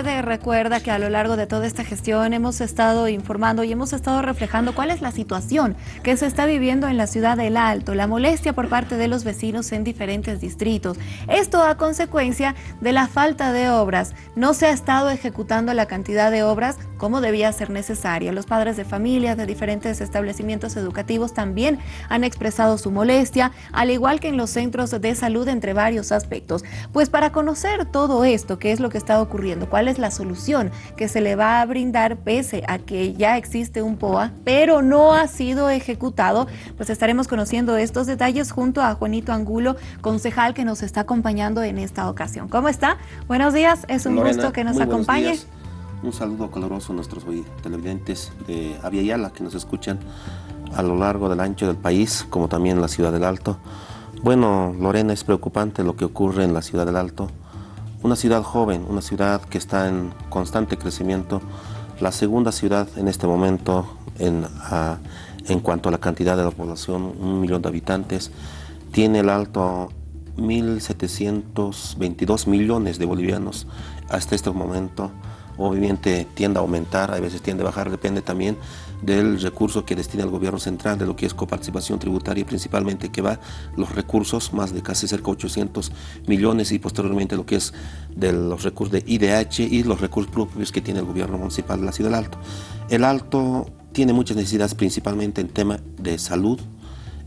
usted recuerda que a lo largo de toda esta gestión hemos estado informando y hemos estado reflejando cuál es la situación que se está viviendo en la ciudad del Alto, la molestia por parte de los vecinos en diferentes distritos. Esto a consecuencia de la falta de obras. No se ha estado ejecutando la cantidad de obras como debía ser necesaria. Los padres de familias de diferentes establecimientos educativos también han expresado su molestia, al igual que en los centros de salud entre varios aspectos. Pues para conocer todo esto, qué es lo que está ocurriendo, cuál es la solución que se le va a brindar pese a que ya existe un POA, pero no ha sido ejecutado, pues estaremos conociendo estos detalles junto a Juanito Angulo, concejal que nos está acompañando en esta ocasión. ¿Cómo está? Buenos días, es un gusto que nos acompañe. Un saludo caloroso a nuestros televidentes de Aviala que nos escuchan a lo largo del ancho del país, como también en la ciudad del Alto. Bueno, Lorena, es preocupante lo que ocurre en la ciudad del Alto. Una ciudad joven, una ciudad que está en constante crecimiento, la segunda ciudad en este momento en, en cuanto a la cantidad de la población, un millón de habitantes, tiene el Alto 1.722 millones de bolivianos hasta este momento obviamente tiende a aumentar, a veces tiende a bajar, depende también del recurso que destina el gobierno central, de lo que es coparticipación tributaria, principalmente que va los recursos, más de casi cerca de 800 millones y posteriormente lo que es de los recursos de IDH y los recursos propios que tiene el gobierno municipal de la ciudad del Alto. El Alto tiene muchas necesidades principalmente en tema de salud,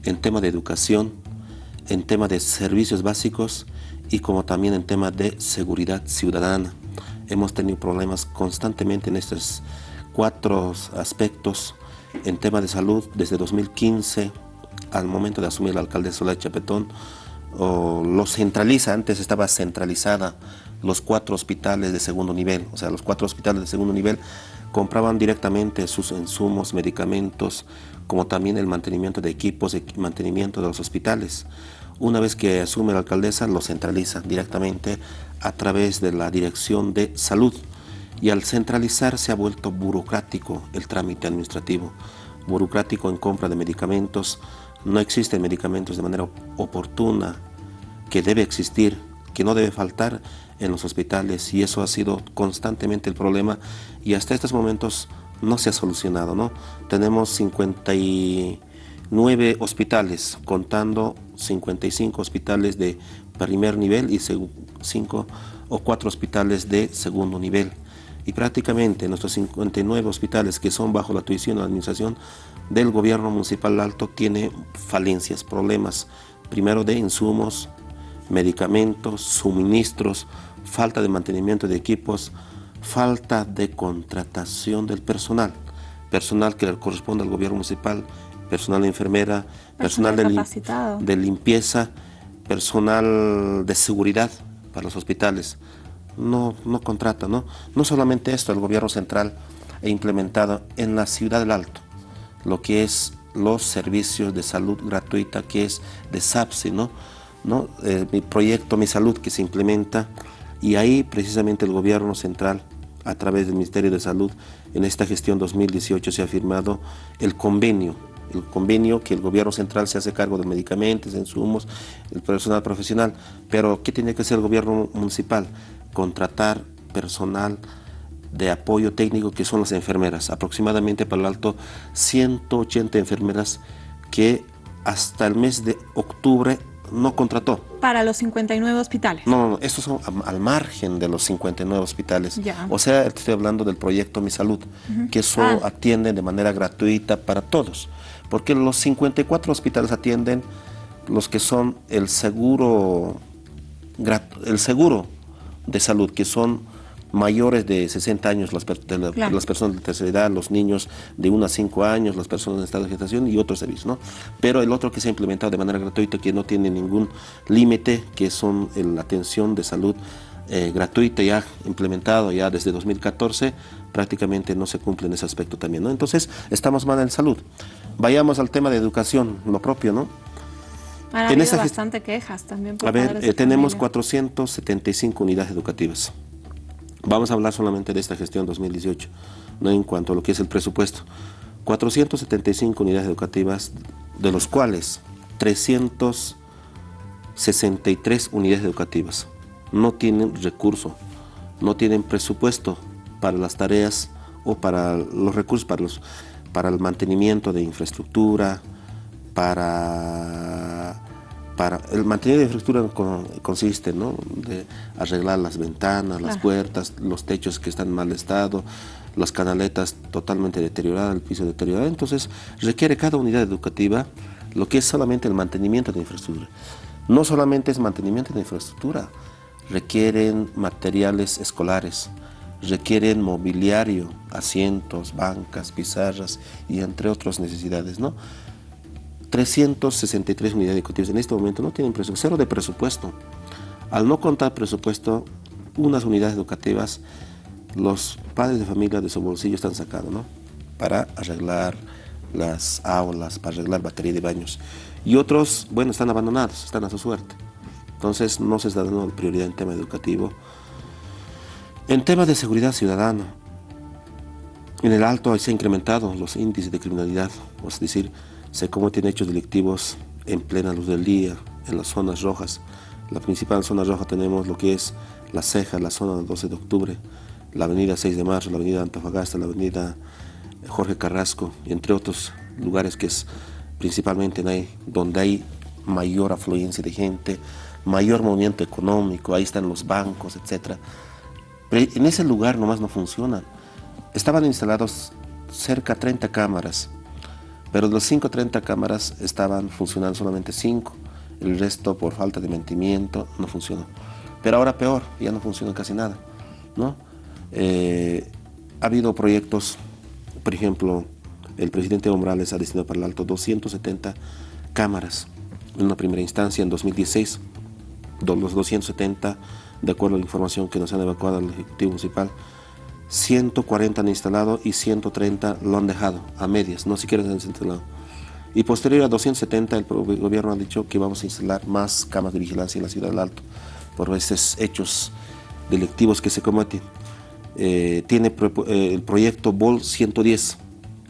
en tema de educación, en tema de servicios básicos y como también en tema de seguridad ciudadana hemos tenido problemas constantemente en estos cuatro aspectos. En tema de salud desde 2015 al momento de asumir la alcaldesa de Chapetón lo centraliza, antes estaba centralizada los cuatro hospitales de segundo nivel, o sea, los cuatro hospitales de segundo nivel compraban directamente sus insumos, medicamentos, como también el mantenimiento de equipos, el mantenimiento de los hospitales. Una vez que asume la alcaldesa, lo centraliza directamente a través de la Dirección de Salud. Y al centralizar se ha vuelto burocrático el trámite administrativo, burocrático en compra de medicamentos, no existen medicamentos de manera oportuna, que debe existir, que no debe faltar en los hospitales y eso ha sido constantemente el problema y hasta estos momentos no se ha solucionado. ¿no? Tenemos 59 hospitales, contando 55 hospitales de primer nivel y 5 o 4 hospitales de segundo nivel. Y prácticamente nuestros 59 hospitales que son bajo la tuición la administración del gobierno municipal alto tiene falencias, problemas, primero de insumos, medicamentos, suministros, falta de mantenimiento de equipos, falta de contratación del personal, personal que le corresponde al gobierno municipal, personal de enfermera, personal, de, limpieza, personal de seguridad para los hospitales. No, no contrata, ¿no? No solamente esto, el gobierno central ha implementado en la ciudad del Alto lo que es los servicios de salud gratuita que es de SAPSI, ¿no? ¿No? Eh, mi proyecto Mi Salud que se implementa y ahí precisamente el gobierno central a través del Ministerio de Salud en esta gestión 2018 se ha firmado el convenio el convenio que el gobierno central se hace cargo de medicamentos, insumos, el personal profesional. Pero, ¿qué tiene que hacer el gobierno municipal? Contratar personal de apoyo técnico que son las enfermeras. Aproximadamente para el alto 180 enfermeras que hasta el mes de octubre no contrató. Para los 59 hospitales. No, no, estos son al margen de los 59 hospitales. O sea, estoy hablando del proyecto Mi Salud, que eso ah. atiende de manera gratuita para todos porque los 54 hospitales atienden los que son el seguro, el seguro de salud, que son mayores de 60 años, las, las personas de tercera edad, los niños de 1 a 5 años, las personas en estado de gestación y otros servicios. ¿no? Pero el otro que se ha implementado de manera gratuita, que no tiene ningún límite, que son la atención de salud eh, gratuita ya implementado ya desde 2014, prácticamente no se cumple en ese aspecto también. ¿no? Entonces, estamos mal en salud. Vayamos al tema de educación, lo propio, ¿no? Ha en bastante quejas también A ver, eh, tenemos 475 unidades educativas. Vamos a hablar solamente de esta gestión 2018, no en cuanto a lo que es el presupuesto. 475 unidades educativas, de los cuales 363 unidades educativas no tienen recurso no tienen presupuesto para las tareas o para los recursos para, los, para el mantenimiento de infraestructura, para, para el mantenimiento de infraestructura consiste ¿no? de arreglar las ventanas, las puertas, los techos que están en mal estado, las canaletas totalmente deterioradas, el piso deteriorado. Entonces requiere cada unidad educativa lo que es solamente el mantenimiento de infraestructura. No solamente es mantenimiento de infraestructura, requieren materiales escolares, requieren mobiliario, asientos, bancas, pizarras y entre otras necesidades, ¿no? 363 unidades educativas en este momento no tienen presupuesto, cero de presupuesto. Al no contar presupuesto, unas unidades educativas, los padres de familia de su bolsillo están sacando, ¿no? Para arreglar las aulas, para arreglar batería de baños. Y otros, bueno, están abandonados, están a su suerte. Entonces no se está dando prioridad en tema educativo. En tema de seguridad ciudadana, en el alto se han incrementado los índices de criminalidad, es decir, se cometen hechos delictivos en plena luz del día, en las zonas rojas. La principal zona roja tenemos lo que es La Ceja, la zona del 12 de octubre, la avenida 6 de marzo, la avenida Antofagasta, la avenida Jorge Carrasco, entre otros lugares que es principalmente donde hay mayor afluencia de gente, mayor movimiento económico, ahí están los bancos, etc. Pero en ese lugar nomás no funcionan. Estaban instalados cerca de 30 cámaras, pero de los 5 30 cámaras estaban funcionando solamente 5, el resto por falta de mentimiento no funcionó. Pero ahora peor, ya no funciona casi nada. ¿no? Eh, ha habido proyectos por ejemplo, el presidente Morales ha destinado para el Alto 270 cámaras en una primera instancia en 2016. Los 270, de acuerdo a la información que nos han evacuado al Ejecutivo Municipal, 140 han instalado y 130 lo han dejado a medias, no siquiera se han instalado. Y posterior a 270, el gobierno ha dicho que vamos a instalar más cámaras de vigilancia en la ciudad del Alto por estos hechos delictivos que se cometen. Eh, tiene eh, el proyecto BOL 110.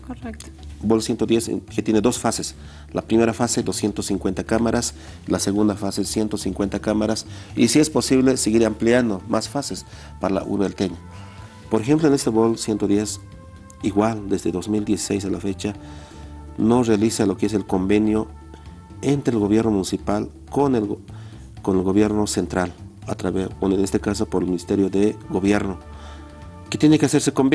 Correcto. BOL 110 que tiene dos fases. La primera fase 250 cámaras, la segunda fase 150 cámaras y si es posible seguir ampliando más fases para la urbe Por ejemplo en este BOL 110, igual desde 2016 a la fecha, no realiza lo que es el convenio entre el gobierno municipal con el, con el gobierno central, a través, en este caso por el Ministerio de Gobierno que tiene que hacerse convenio.